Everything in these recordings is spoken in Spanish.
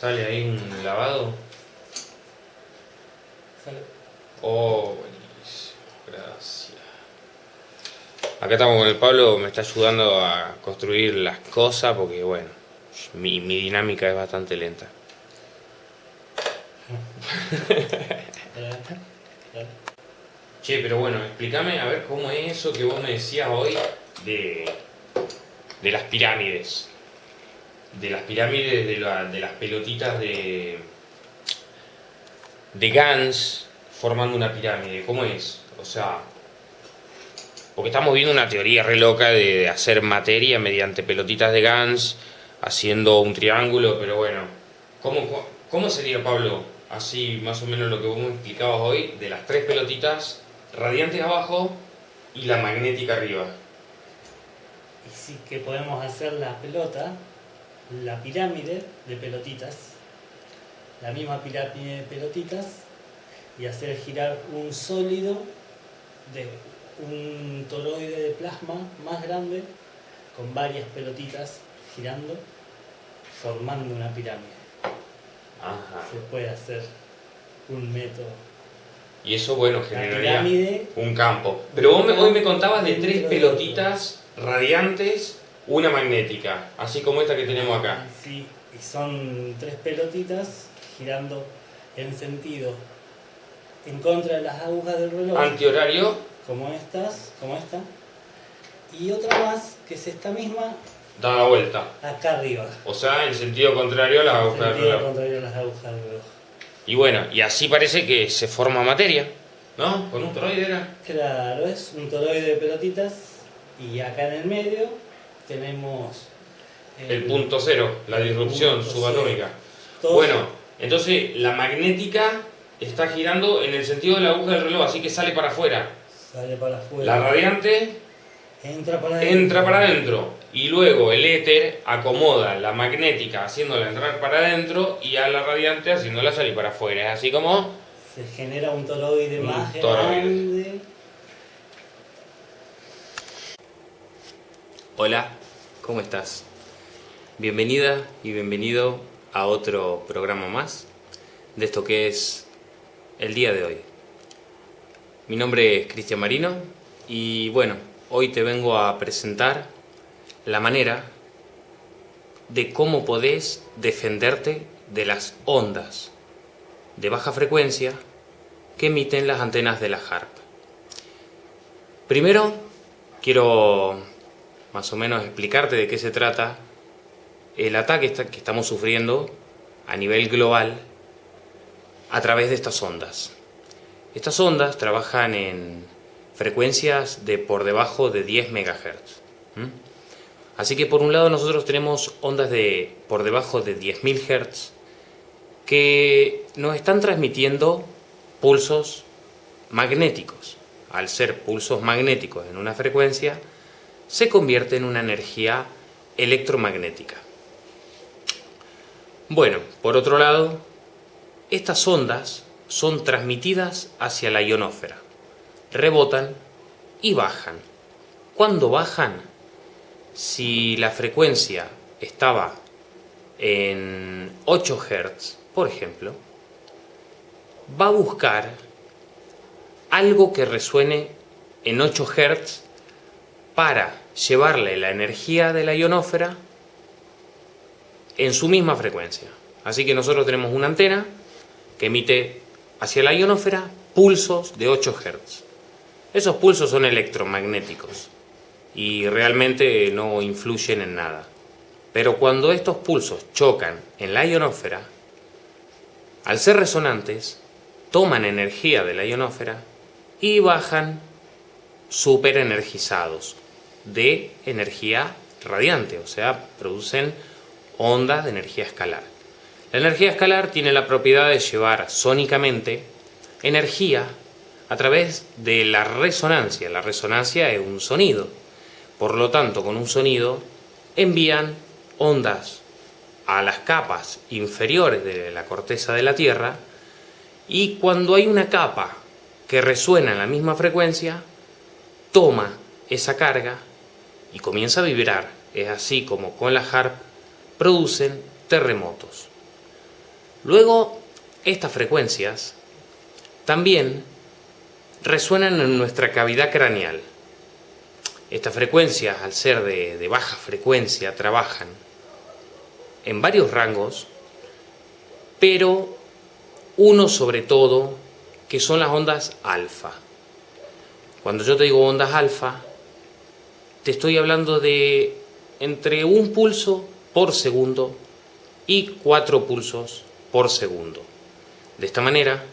¿Sale ahí un lavado? Sale. Oh, buenísimo. Gracias. Acá estamos con el Pablo, me está ayudando a construir las cosas porque, bueno, mi, mi dinámica es bastante lenta. Che, pero bueno, explícame a ver cómo es eso que vos me decías hoy de, de las pirámides. De las pirámides, de, la- de las pelotitas de, de Gans formando una pirámide. ¿Cómo es? O sea, porque estamos viendo una teoría re loca de, hacer materia mediante pelotitas de Gans, haciendo un triángulo, pero bueno, ¿cómo, cómo sería, Pablo, así más o menos lo que vos me explicabas hoy, de las tres pelotitas radiantes abajo y la magnética arriba? Y sí que podemos hacer la pelota, la pirámide de pelotitas, la misma pirámide de pelotitas, y hacer girar un sólido de un toroide de plasma más grande con varias pelotitas girando, formando una pirámide. Ajá. Se puede hacer un método. Y eso, bueno, generaría un campo. Pero vos me- hoy me contabas de tres pelotitas radiantes, una magnética, así como esta que tenemos acá. Sí, y son tres pelotitas girando en sentido en contra de las agujas del reloj, Antihorario, como estas, como esta, y otra más que es esta misma da la vuelta. acá arriba. O sea, en sentido contrario a la en aguja del sentido reloj. contrario a las agujas del reloj. Y bueno, y así parece que se forma materia, ¿no? Con un toroide era. Claro, es un toroide de pelotitas y acá en el medio tenemos El punto cero, la disrupción subatómica. Bueno, entonces la magnética está girando en el sentido de la aguja del reloj, así que sale para afuera. sale para afuera, La radiante entra para adentro. entra para adentro y luego el éter acomoda la magnética haciéndola entrar para adentro y a la radiante haciéndola salir para afuera. Es así como Se genera un toroide Un más toroide. grande. Hola, ¿cómo estás? Bienvenida y bienvenido a otro programa más de esto que es el día de hoy. Mi nombre es Cristian Marino y bueno, hoy te vengo a presentar la manera de cómo podés defenderte de las ondas de baja frecuencia que emiten las antenas de la HARP. Primero, quiero más o menos explicarte de qué se trata el ataque que estamos sufriendo a nivel global a través de estas ondas. Estas ondas trabajan en frecuencias de por debajo de 10 MHz. Así que por un lado nosotros tenemos ondas de por debajo de 10.000 Hz que nos están transmitiendo pulsos magnéticos. Al ser pulsos magnéticos en una frecuencia, se convierte en una energía electromagnética. Bueno, por otro lado, estas ondas son transmitidas hacia la ionósfera, rebotan y bajan. Cuando bajan, si la frecuencia estaba en 8 Hz, por ejemplo, va a buscar algo que resuene en 8 Hz para llevarle la energía de la ionósfera en su misma frecuencia. Así que nosotros tenemos una antena que emite hacia la ionósfera pulsos de 8 Hz. Esos pulsos son electromagnéticos y realmente no influyen en nada. Pero cuando estos pulsos chocan en la ionósfera, al ser resonantes, toman energía de la ionósfera y bajan super energizados de energía radiante, o sea, producen ondas de energía escalar. La energía escalar tiene la propiedad de llevar sónicamente energía a través de la resonancia. La resonancia es un sonido. Por lo tanto, con un sonido envían ondas a las capas inferiores de la corteza de la Tierra y cuando hay una capa que resuena en la misma frecuencia, toma esa carga y comienza a vibrar. Es así como con la HARP producen terremotos. Luego, estas frecuencias también resuenan en nuestra cavidad craneal. Estas frecuencias, al ser de, de baja frecuencia, trabajan en varios rangos, pero uno sobre todo, que son las ondas alfa. Cuando yo te digo ondas alfa, te estoy hablando de entre un pulso por segundo y cuatro pulsos por segundo. De esta manera,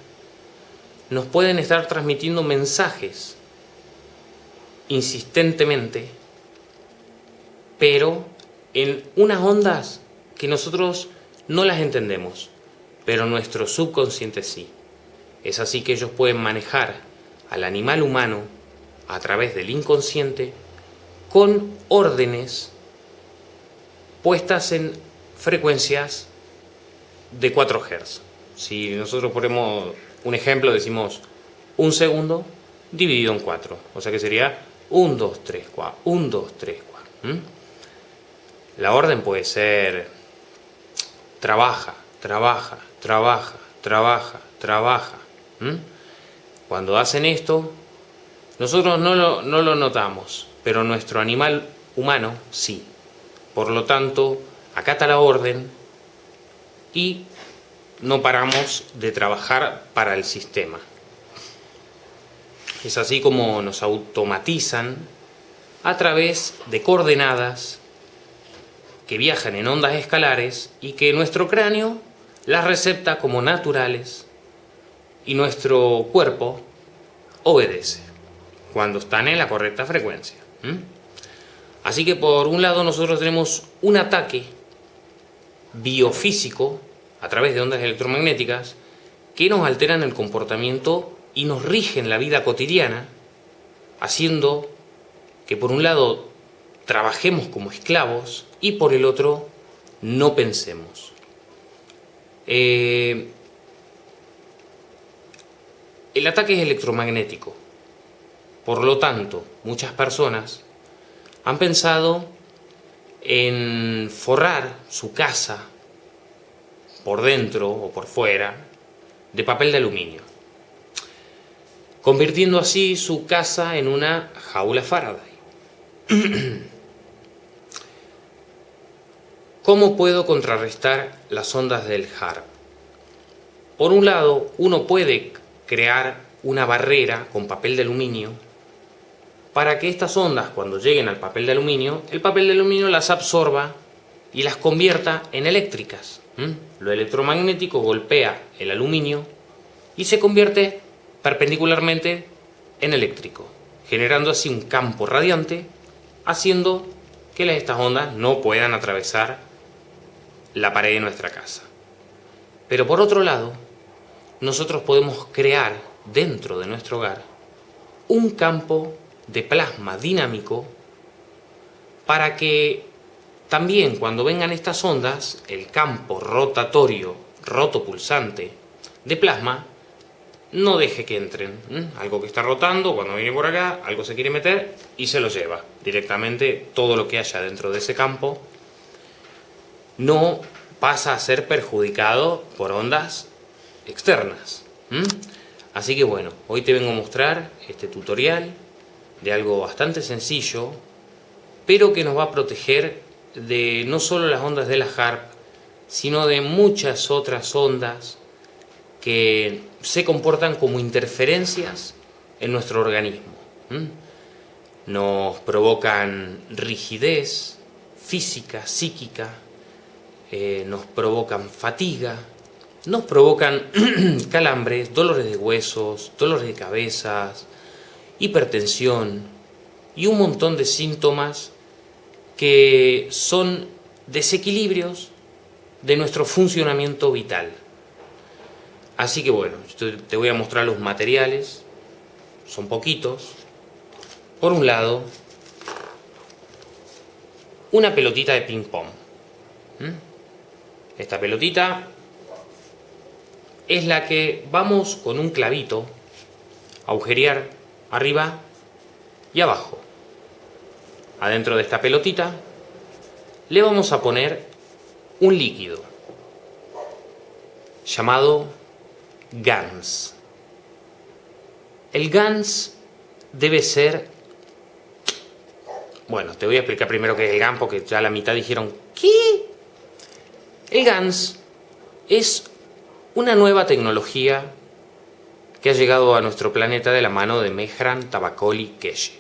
nos pueden estar transmitiendo mensajes insistentemente, pero en unas ondas que nosotros no las entendemos, pero nuestro subconsciente sí. Es así que ellos pueden manejar al animal humano a través del inconsciente con órdenes puestas en frecuencias de 4 Hz. Si nosotros ponemos un ejemplo, decimos un segundo dividido en 4. O sea que sería 1, 2, 3, 4. 1, 2, 3, 4. La orden puede ser trabaja, trabaja, trabaja, trabaja, trabaja. Cuando hacen esto, nosotros no lo, no lo notamos, pero nuestro animal humano sí. Por lo tanto, acata la orden y no paramos de trabajar para el sistema. Es así como nos automatizan a través de coordenadas que viajan en ondas escalares y que nuestro cráneo las recepta como naturales y nuestro cuerpo obedece cuando están en la correcta frecuencia. Así que por un lado nosotros tenemos un ataque biofísico a través de ondas electromagnéticas que nos alteran el comportamiento y nos rigen la vida cotidiana, haciendo que por un lado trabajemos como esclavos y por el otro no pensemos. Eh, el ataque es electromagnético, por lo tanto muchas personas han pensado en forrar su casa por dentro o por fuera de papel de aluminio, convirtiendo así su casa en una jaula Faraday. ¿Cómo puedo contrarrestar las ondas del HARP? Por un lado, uno puede crear una barrera con papel de aluminio para que estas ondas, cuando lleguen al papel de aluminio, el papel de aluminio las absorba y las convierta en eléctricas. Lo electromagnético golpea el aluminio y se convierte perpendicularmente en eléctrico, generando así un campo radiante, haciendo que estas ondas no puedan atravesar la pared de nuestra casa. Pero por otro lado, nosotros podemos crear dentro de nuestro hogar un campo de plasma dinámico para que también cuando vengan estas ondas, el campo rotatorio, rotopulsante de plasma, no deje que entren. Algo que está rotando, cuando viene por acá, algo se quiere meter y se lo lleva. Directamente todo lo que haya dentro de ese campo no pasa a ser perjudicado por ondas externas. Así que bueno, hoy te vengo a mostrar este tutorial de algo bastante sencillo, pero que nos va a proteger de no solo las ondas de la HARP, sino de muchas otras ondas que se comportan como interferencias en nuestro organismo. Nos provocan rigidez física, psíquica, eh, nos provocan fatiga, nos provocan calambres, dolores de huesos, dolores de cabezas, hipertensión y un montón de síntomas que son desequilibrios de nuestro funcionamiento vital. Así que bueno, te voy a mostrar los materiales, son poquitos. Por un lado, una pelotita de ping pong. ¿Mm? Esta pelotita es la que vamos con un clavito a agujerear arriba y abajo. Adentro de esta pelotita le vamos a poner un líquido. llamado GANS. El GANS debe ser... Bueno, te voy a explicar primero qué es el GANS porque ya la mitad dijeron ¿Qué? El GANS es una nueva tecnología que ha llegado a nuestro planeta de la mano de Mehran Tabakoli Keshe.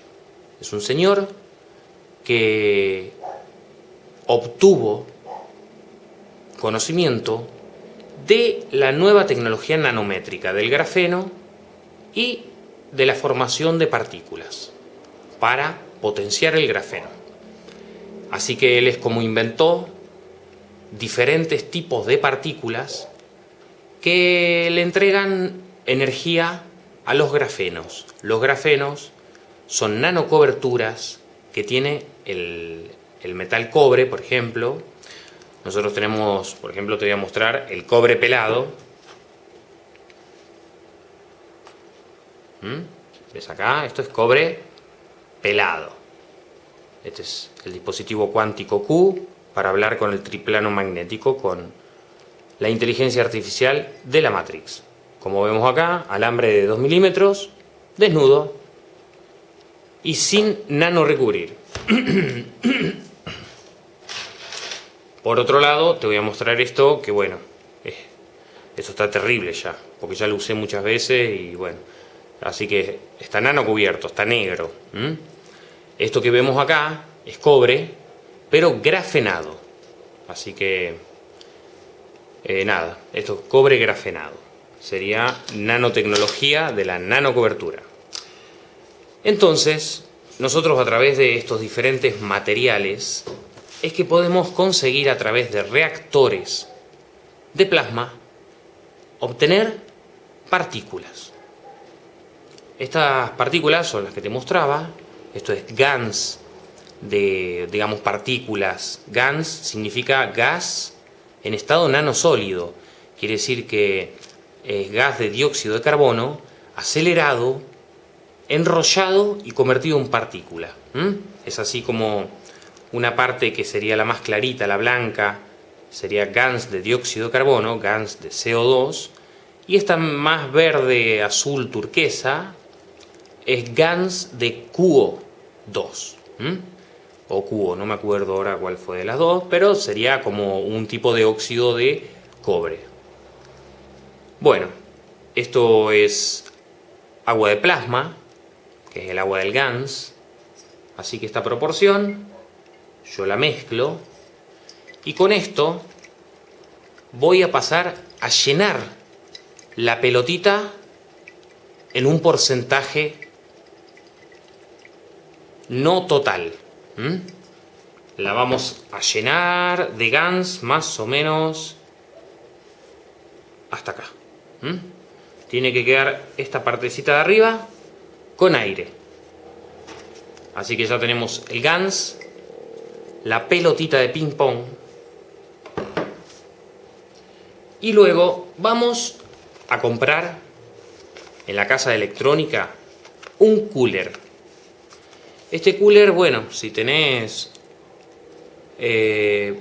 Es un señor que obtuvo conocimiento de la nueva tecnología nanométrica del grafeno y de la formación de partículas para potenciar el grafeno. Así que él es como inventó diferentes tipos de partículas que le entregan energía a los grafenos. Los grafenos son nanocoberturas que tiene el, el metal cobre, por ejemplo. Nosotros tenemos, por ejemplo, te voy a mostrar el cobre pelado. ¿Mm? ¿Ves acá? Esto es cobre pelado. Este es el dispositivo cuántico Q para hablar con el triplano magnético, con la inteligencia artificial de la Matrix. Como vemos acá, alambre de 2 milímetros, desnudo y sin nano recubrir. Por otro lado, te voy a mostrar esto, que bueno, eh, esto está terrible ya, porque ya lo usé muchas veces y bueno, así que está nano cubierto, está negro. Esto que vemos acá es cobre, pero grafenado. Así que, eh, nada, esto es cobre grafenado. Sería nanotecnología de la nanocobertura. Entonces, nosotros a través de estos diferentes materiales es que podemos conseguir a través de reactores de plasma obtener partículas. Estas partículas son las que te mostraba, esto es GANS de, digamos, partículas. GANS significa gas en estado nanosólido, quiere decir que es gas de dióxido de carbono acelerado enrollado y convertido en partícula. Es así como una parte que sería la más clarita, la blanca, sería GANS de dióxido de carbono, GANS de CO2, y esta más verde, azul, turquesa, es GANS de QO2. O QO, no me acuerdo ahora cuál fue de las dos, pero sería como un tipo de óxido de cobre. Bueno, esto es agua de plasma, que es el agua del GANS. Así que esta proporción yo la mezclo y con esto voy a pasar a llenar la pelotita en un porcentaje no total. La vamos a llenar de GANS más o menos hasta acá. Tiene que quedar esta partecita de arriba con aire. Así que ya tenemos el GANS, la pelotita de ping pong. Y luego vamos a comprar en la casa de electrónica un cooler. Este cooler, bueno, si tenés eh,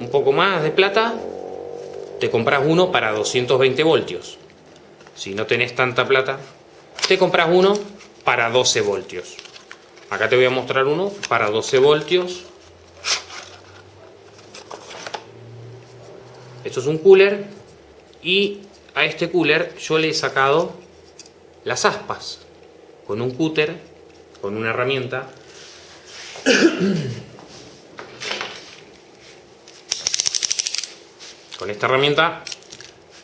un poco más de plata, te compras uno para 220 voltios. Si no tenés tanta plata, te compras uno para 12 voltios. Acá te voy a mostrar uno para 12 voltios. Esto es un cooler y a este cooler yo le he sacado las aspas con un cúter, con una herramienta. Con esta herramienta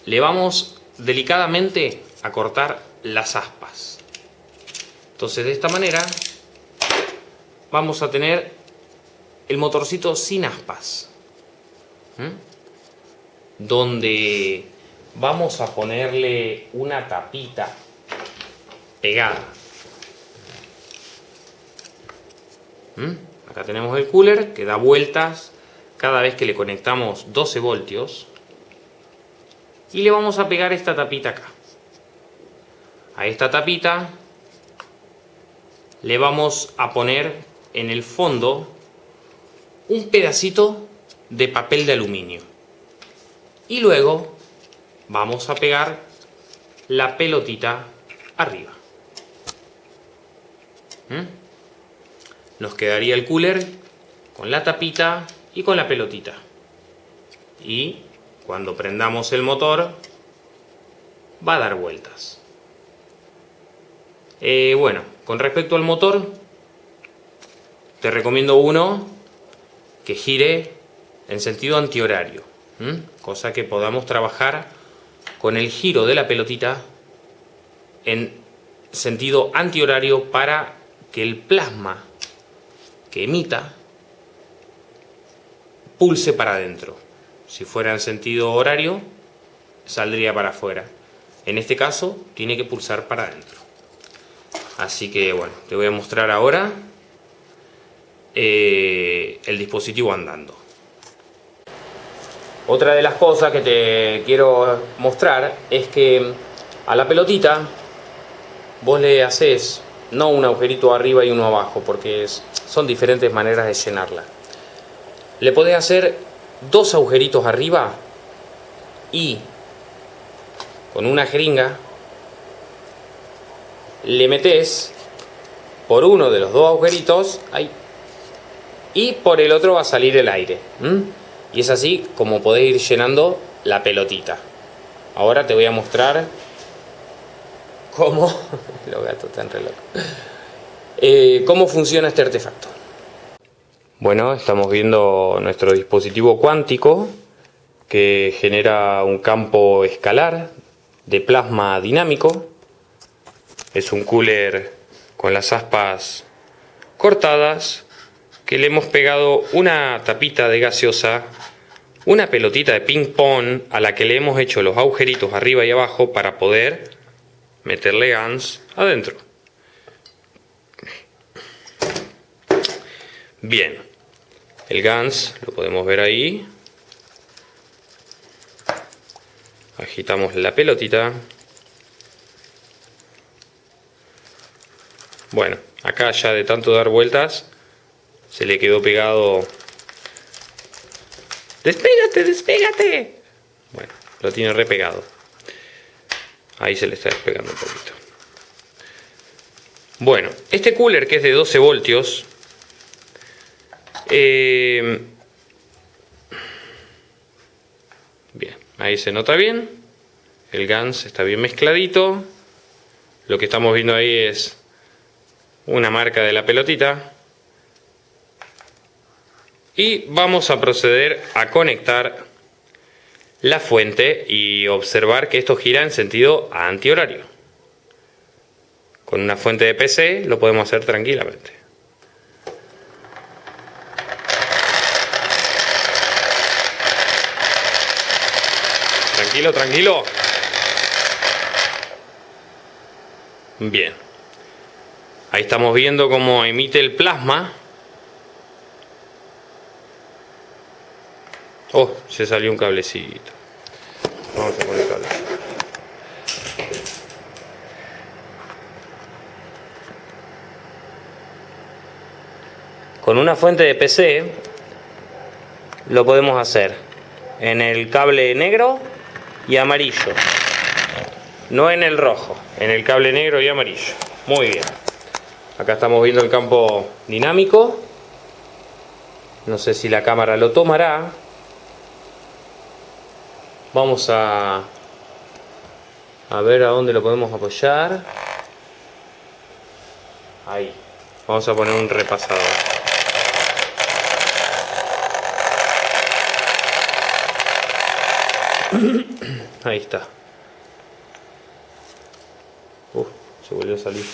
le vamos delicadamente a cortar las aspas. Entonces de esta manera vamos a tener el motorcito sin aspas. Donde vamos a ponerle una tapita pegada. Acá tenemos el cooler que da vueltas cada vez que le conectamos 12 voltios. Y le vamos a pegar esta tapita acá. A esta tapita le vamos a poner en el fondo un pedacito de papel de aluminio. Y luego vamos a pegar la pelotita arriba. ¿Mm? Nos quedaría el cooler con la tapita y con la pelotita. Y cuando prendamos el motor va a dar vueltas. Eh, bueno, con respecto al motor, te recomiendo uno que gire en sentido antihorario, cosa que podamos trabajar con el giro de la pelotita en sentido antihorario para que el plasma que emita pulse para adentro. Si fuera en sentido horario, saldría para afuera. En este caso, tiene que pulsar para adentro. Así que bueno, te voy a mostrar ahora eh, el dispositivo andando. Otra de las cosas que te quiero mostrar es que a la pelotita vos le haces no un agujerito arriba y uno abajo porque son diferentes maneras de llenarla. Le podés hacer dos agujeritos arriba y con una jeringa le metes por uno de los dos agujeritos y por el otro va a salir el aire. Y es así como podés ir llenando la pelotita. Ahora te voy a mostrar cómo... Los gatos están reloj. Eh, cómo funciona este artefacto. Bueno, estamos viendo nuestro dispositivo cuántico que genera un campo escalar de plasma dinámico es un cooler con las aspas cortadas que le hemos pegado una tapita de gaseosa, una pelotita de ping pong a la que le hemos hecho los agujeritos arriba y abajo para poder meterle GANS adentro. Bien, el GANS lo podemos ver ahí. Agitamos la pelotita. Bueno, acá ya de tanto dar vueltas se le quedó pegado... ¡Despégate, despégate! Bueno, lo tiene repegado. Ahí se le está despegando un poquito. Bueno, este cooler que es de 12 voltios... Eh, bien, ahí se nota bien. El GANS está bien mezcladito. Lo que estamos viendo ahí es una marca de la pelotita y vamos a proceder a conectar la fuente y observar que esto gira en sentido antihorario. Con una fuente de PC lo podemos hacer tranquilamente. Tranquilo. Bien. Ahí estamos viendo cómo emite el plasma. Oh, se salió un cablecito. Vamos a poner cable. Con una fuente de PC lo podemos hacer en el cable negro y amarillo. No en el rojo, en el cable negro y amarillo. Muy bien. Acá estamos viendo el campo dinámico. No sé si la cámara lo tomará. Vamos a, a ver a dónde lo podemos apoyar. Ahí. Vamos a poner un repasador. Ahí está. Uf, se volvió a salir.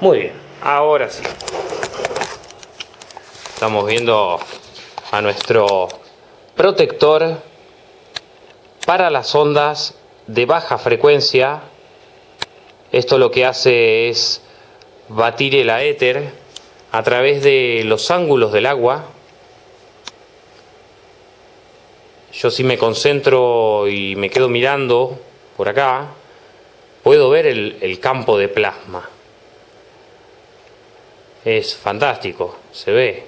Muy bien, ahora sí. Estamos viendo a nuestro protector para las ondas de baja frecuencia. Esto lo que hace es batir el éter a través de los ángulos del agua yo si me concentro y me quedo mirando por acá, puedo ver el, campo de plasma. Es fantástico, se ve.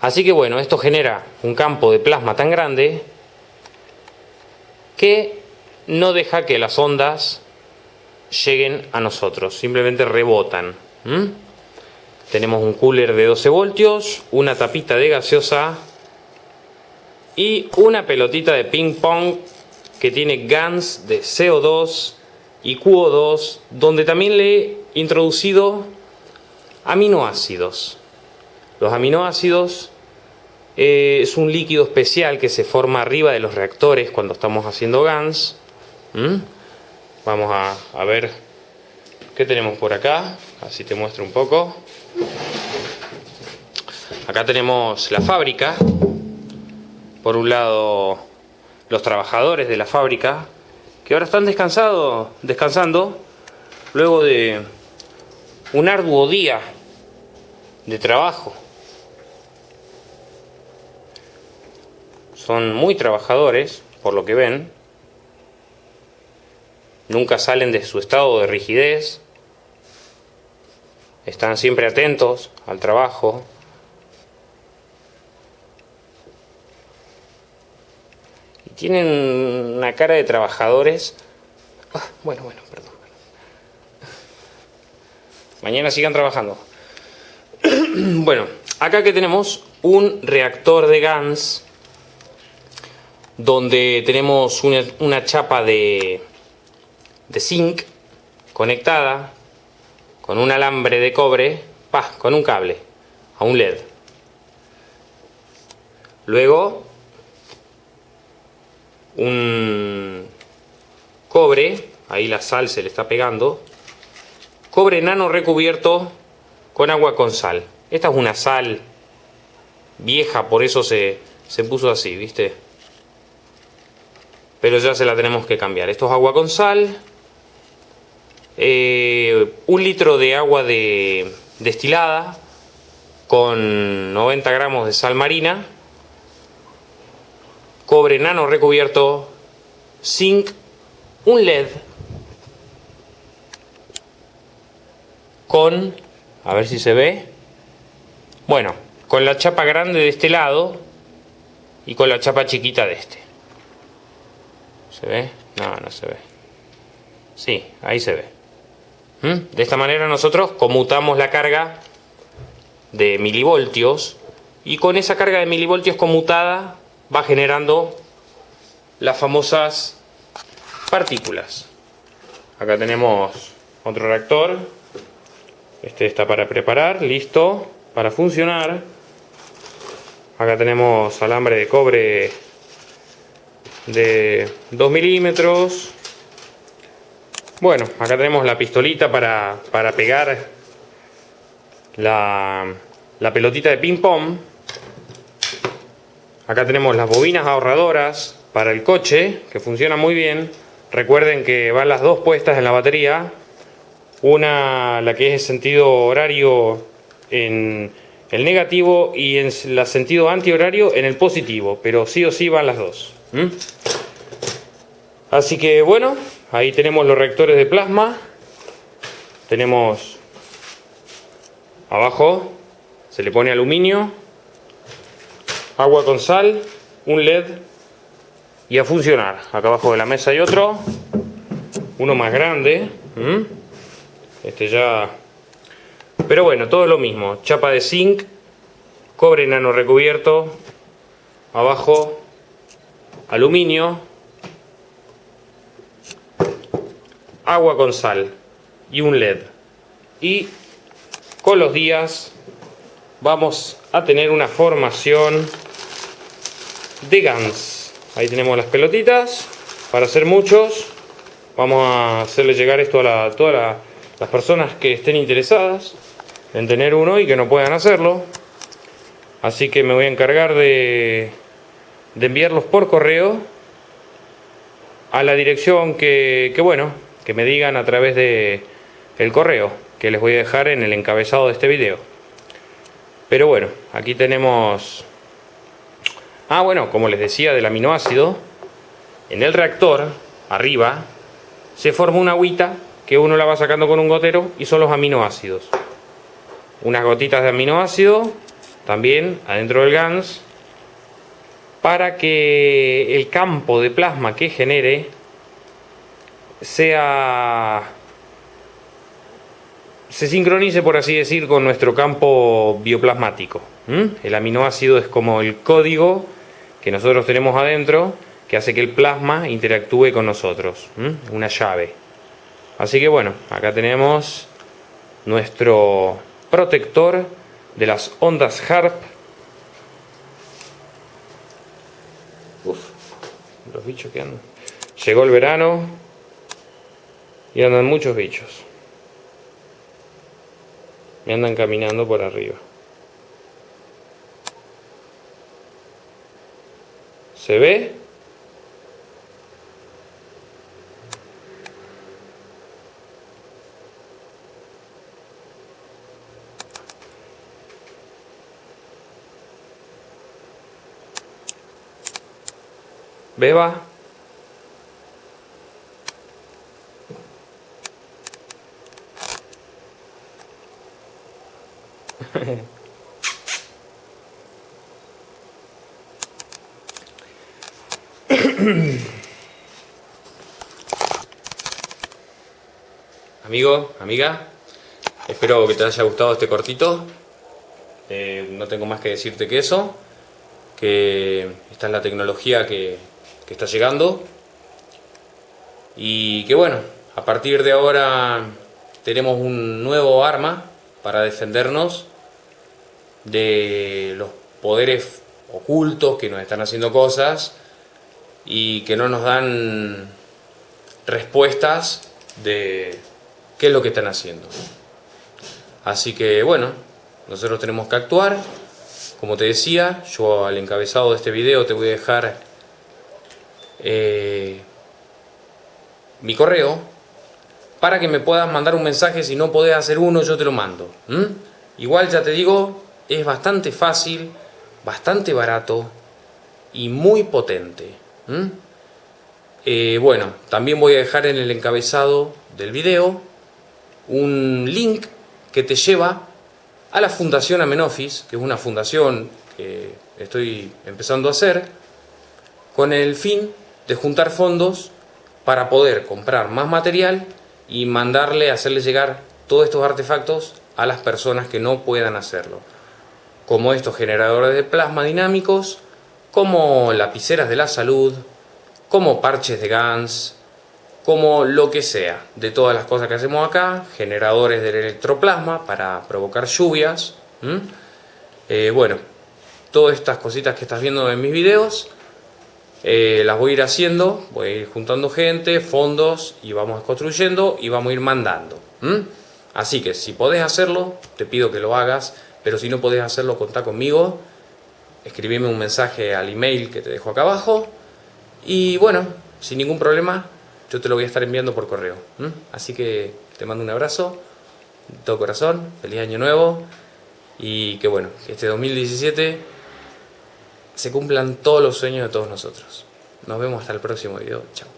Así que bueno, esto genera un campo de plasma tan grande que no deja que las ondas lleguen a nosotros, simplemente rebotan. Tenemos un cooler de 12 voltios, una tapita de gaseosa y una pelotita de ping pong que tiene GANs de CO2 y QO2, donde también le he introducido aminoácidos. Los aminoácidos eh, es un líquido especial que se forma arriba de los reactores cuando estamos haciendo GANs. Vamos a, a ver qué tenemos por acá, así te muestro un poco. Acá tenemos la fábrica. Por un lado, los trabajadores de la fábrica, que ahora están descansando luego de un arduo día de trabajo. Son muy trabajadores, por lo que ven. Nunca salen de su estado de rigidez. Están siempre atentos al trabajo. Y tienen una cara de trabajadores. Ah, bueno, bueno, perdón. Mañana sigan trabajando. bueno, acá que tenemos un reactor de GANS donde tenemos una, chapa de, de zinc conectada con un alambre de cobre, pa, con un cable a un LED. Luego un cobre, ahí la sal se le está pegando, cobre nano recubierto con agua con sal. Esta es una sal vieja, por eso se, puso así, ¿viste? Pero ya se la tenemos que cambiar. Esto es agua con sal. Eh, un litro de agua de, destilada con 90 gramos de sal marina. Cobre nano recubierto. Zinc. Un LED con, a ver si se ve, bueno, con la chapa grande de este lado y con la chapa chiquita de este. ¿Se ve? No, no se ve. Sí, ahí se ve. ¿Mm? De esta manera nosotros conmutamos la carga de milivoltios y con esa carga de milivoltios conmutada va generando las famosas partículas. Acá tenemos otro reactor este está para preparar, listo, para funcionar. Acá tenemos alambre de cobre de 2 milímetros. Bueno, acá tenemos la pistolita para, pegar la, la pelotita de ping pong. Acá tenemos las bobinas ahorradoras para el coche, que funcionan muy bien. Recuerden que van las dos puestas en la batería una, la que es sentido horario en el negativo y en el sentido antihorario en el positivo, pero sí o sí van las dos. Así que bueno, ahí tenemos los reactores de plasma. Tenemos abajo, se le pone aluminio, agua con sal, un LED y a funcionar. Acá abajo de la mesa hay otro, uno más grande. Este ya... Pero bueno, todo lo mismo. Chapa de zinc, cobre nano recubierto, abajo aluminio, agua con sal y un LED. Y con los días vamos a tener una formación de GANS. Ahí tenemos las pelotitas para hacer muchos. Vamos a hacerle llegar esto a la, toda la, las personas que estén interesadas en tener uno y que no puedan hacerlo. Así que me voy a encargar de, de enviarlos por correo a la dirección que, bueno, que me digan a través de el correo que les voy a dejar en el encabezado de este video. Pero bueno, aquí tenemos... Ah, bueno, como les decía del aminoácido, en el reactor, arriba, se forma una agüita que uno la va sacando con un gotero y son los aminoácidos. Unas gotitas de aminoácido también adentro del GANS para que el campo de plasma que genere sea se sincronice por así decir con nuestro campo bioplasmático el aminoácido es como el código que nosotros tenemos adentro que hace que el plasma interactúe con nosotros una llave. Así que bueno acá tenemos nuestro protector de las ondas HARP Uf, los bichos que andan. Llegó el verano y andan muchos bichos. Me andan caminando por arriba. ¿Se ve? Beba. Amiga, espero que te haya gustado este cortito. Eh, no tengo más que decirte que eso, que esta es la tecnología que, que está llegando y que bueno, a partir de ahora tenemos un nuevo arma para defendernos de los poderes ocultos que nos están haciendo cosas y que no nos dan respuestas de qué es lo que están haciendo. Así que bueno, nosotros tenemos que actuar. Como te decía, yo al encabezado de este video te voy a dejar eh, mi correo para que me puedas mandar un mensaje. Si no podés hacer uno, yo te lo mando. Igual ya te digo, es bastante fácil, bastante barato y muy potente. Eh, bueno, también voy a dejar en el encabezado del video un link que te lleva a la Fundación Amenofis, que es una fundación que estoy empezando a hacer, con el fin de juntar fondos para poder comprar más material y mandarle, hacerle llegar todos estos artefactos a las personas que no puedan hacerlo. Como estos generadores de plasma dinámicos, como lapiceras de la salud, como parches de GANS, como lo que sea, de todas las cosas que hacemos acá, generadores del electroplasma para provocar lluvias, eh, bueno, todas estas cositas que estás viendo en mis videos, eh, las voy a ir haciendo, voy a ir juntando gente, fondos y vamos construyendo y vamos a ir mandando. Así que si podés hacerlo, te pido que lo hagas, pero si no podés hacerlo, contá conmigo, escribime un mensaje al email que te dejo acá abajo y bueno, sin ningún problema, yo te lo voy a estar enviando por correo. Así que te mando un abrazo, de todo corazón, feliz año nuevo y que bueno, que este 2017 se cumplan todos los sueños de todos nosotros. Nos vemos hasta el próximo video. Chao.